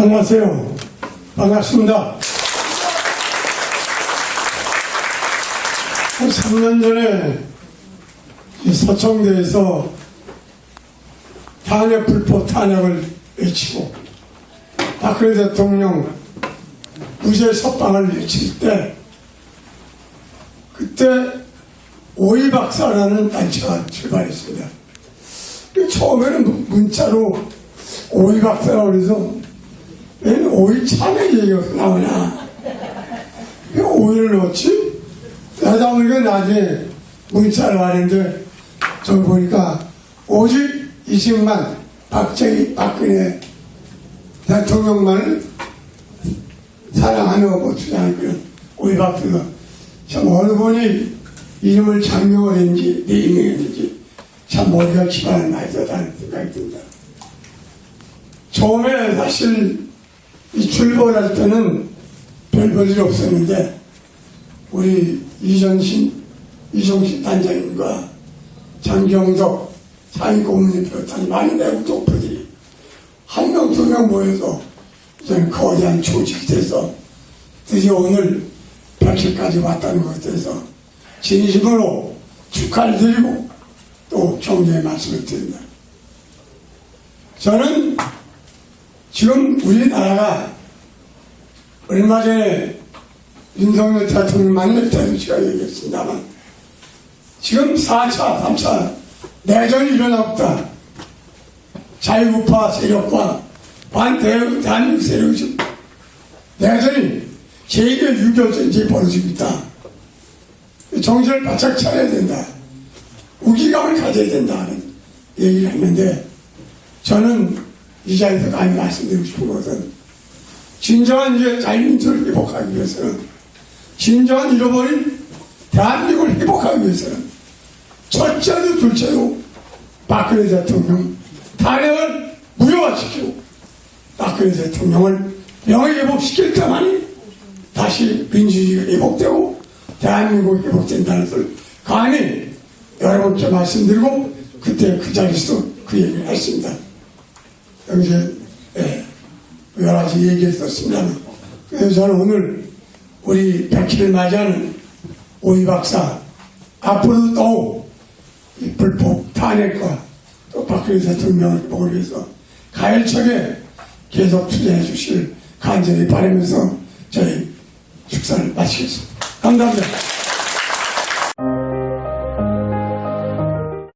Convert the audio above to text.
안녕하세요. 반갑습니다. 한 3년 전에 이 서청대에서 탄핵 불법 탄핵을 외치고 박근혜 대통령 무죄 석방을 외칠 때 그때 오이박사라는 단체가 출발했습니다. 그 처음에는 문- 문자로 오이박사라고 그래 오이 참외 얘기가 나오냐 왜 오이를 넣었지? 그러다 보니까 나중에 문자를 하는데 저기 보니까 오직 20만 박정희 박근혜 대통령만을 사랑하는 뭐 주장하는 그런 오이박사가 참 어느 분이 이름을 장명을 했는지 네이밍했는지 참 머리가 기발한 나이다라는 생각이 듭니다. 처음에 사실 이 출범할 때는 별 볼일 없었는데 우리 이전신 이종신 단장님과 장경덕 상임고문을 비롯한 많은 외국 doktor들이 한 명 두 명 모여서 저는 거대한 조직이 돼서 드디어 오늘 100일까지 왔다는 것에 대해서 진심으로 축하를 드리고 또 격려의 말씀을 드립니다. 저는 지금 우리나라가 얼마 전에 윤석열 대통령 만날 때도 제가 얘기했습니다만 지금 4차, 3차 내전이 일어나고 있다. 자유우파 세력과 반대한민국 대한민국 세력이 내전이 세계 6.25 전쟁이 벌어지고 있다. 정신을 바짝 차려야 된다. 우기감을 가져야 된다는 얘기를 했는데 저는 이 자리에서 감히 말씀드리고 싶은 것은 진정한 이제 자유민주를 회복하기 위해서는 진정한 잃어버린 대한민국을 회복하기 위해서는 첫째도 둘째도 박근혜 대통령 탄핵을 무효화시키고 박근혜 대통령을 명예회복시킬 때만이 다시 민주주의가 회복되고 대한민국이 회복된다는 것을 감히 여러분께 말씀드리고 그때 그 자리에서 그 얘기를 했습니다. 여기서 예, 여러 가지 얘기했었습니다만 그래서 저는 오늘 우리 백희를 맞이하는 오이 박사 앞으로도 더욱 이 불법 탄핵과 또 박근혜 대통령을 보기 위해서 가열차게 계속 투자해 주실 간절히 바라면서 저희 축사를 마치겠습니다. 감사합니다.